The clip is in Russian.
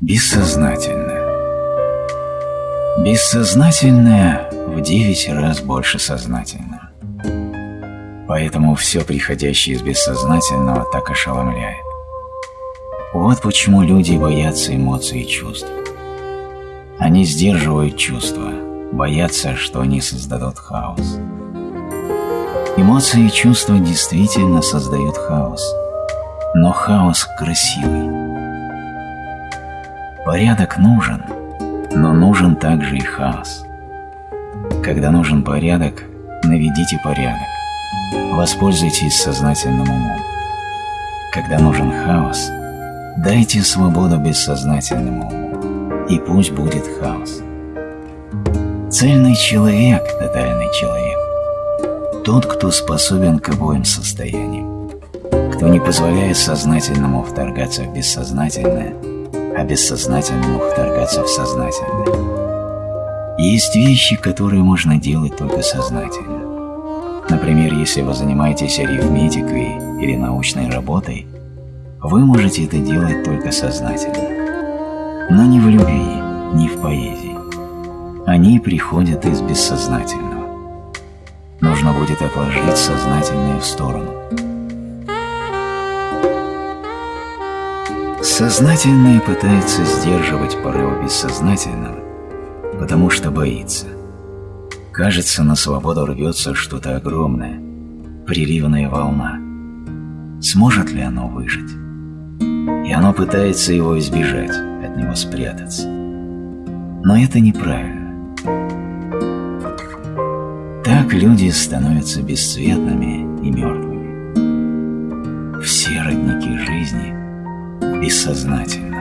Бессознательное. Бессознательное в девять раз больше сознательного. Поэтому все приходящее из бессознательного так ошеломляет. Вот почему люди боятся эмоций и чувств. Они сдерживают чувства, боятся, что они создадут хаос. Эмоции и чувства действительно создают хаос, но хаос красивый. Порядок нужен, но нужен также и хаос. Когда нужен порядок, наведите порядок. Воспользуйтесь сознательным умом. Когда нужен хаос, дайте свободу бессознательному уму, и пусть будет хаос. Цельный человек – тотальный человек. Тот, кто способен к обоим состояниям. Кто не позволяет сознательному вторгаться в бессознательное, бессознательному вторгаться в сознательное. Есть вещи, которые можно делать только сознательно. Например, если вы занимаетесь арифметикой или научной работой, вы можете это делать только сознательно. Но не в любви, не в поэзии. Они приходят из бессознательного нужно будет отложить сознательное в сторону. Сознательное пытается сдерживать порывы бессознательного, потому что боится. Кажется, на свободу рвется что-то огромное, приливная волна. Сможет ли оно выжить? И оно пытается его избежать, от него спрятаться. Но это неправильно. Так люди становятся бесцветными и мертвыми. Жизни бессознательны.